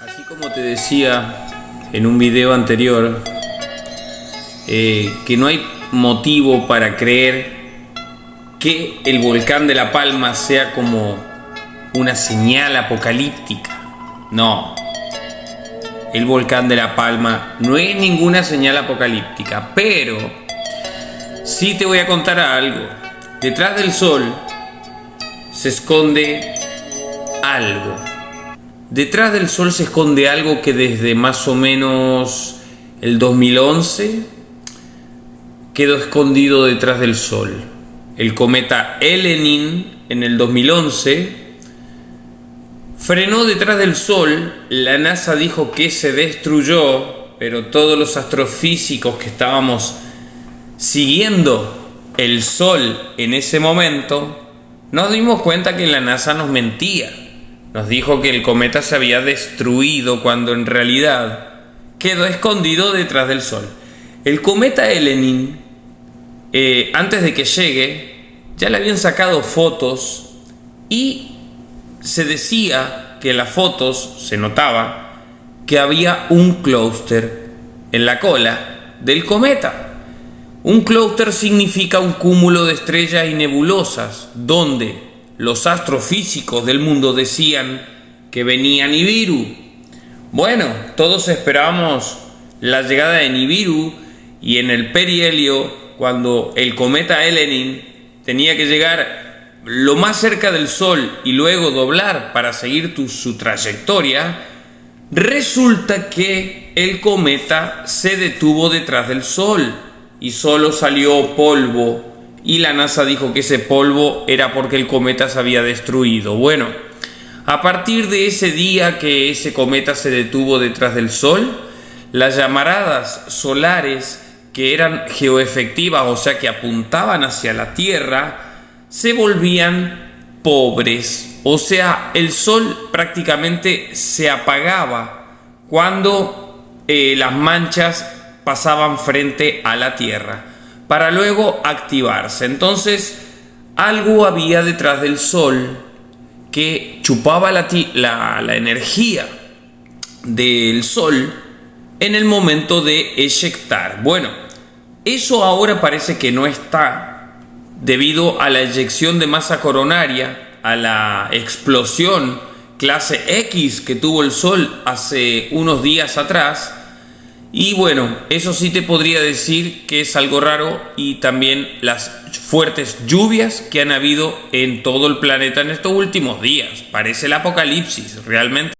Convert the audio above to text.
Así como te decía en un video anterior, eh, que no hay motivo para creer que el volcán de La Palma sea como una señal apocalíptica. No, el volcán de La Palma no es ninguna señal apocalíptica, pero sí te voy a contar algo. Detrás del sol se esconde algo. Detrás del Sol se esconde algo que desde más o menos el 2011 quedó escondido detrás del Sol. El cometa Elenin en el 2011 frenó detrás del Sol, la NASA dijo que se destruyó, pero todos los astrofísicos que estábamos siguiendo el Sol en ese momento, nos dimos cuenta que la NASA nos mentía. Nos dijo que el cometa se había destruido cuando en realidad quedó escondido detrás del Sol. El cometa Elenin, eh, antes de que llegue, ya le habían sacado fotos y se decía que en las fotos se notaba que había un clúster en la cola del cometa. Un clúster significa un cúmulo de estrellas y nebulosas donde los astrofísicos del mundo decían que venía Nibiru. Bueno, todos esperábamos la llegada de Nibiru y en el perihelio, cuando el cometa Elenin tenía que llegar lo más cerca del Sol y luego doblar para seguir su trayectoria, resulta que el cometa se detuvo detrás del Sol y solo salió polvo y la NASA dijo que ese polvo era porque el cometa se había destruido. Bueno, a partir de ese día que ese cometa se detuvo detrás del Sol, las llamaradas solares que eran geoefectivas, o sea que apuntaban hacia la Tierra, se volvían pobres. O sea, el Sol prácticamente se apagaba cuando eh, las manchas pasaban frente a la Tierra, para luego activarse. Entonces, algo había detrás del Sol que chupaba la, la, energía del Sol en el momento de eyectar. Bueno, eso ahora parece que no está debido a la eyección de masa coronaria, a la explosión clase X que tuvo el Sol hace unos días atrás, y bueno, eso sí te podría decir que es algo raro y también las fuertes lluvias que han habido en todo el planeta en estos últimos días. Parece el apocalipsis, realmente.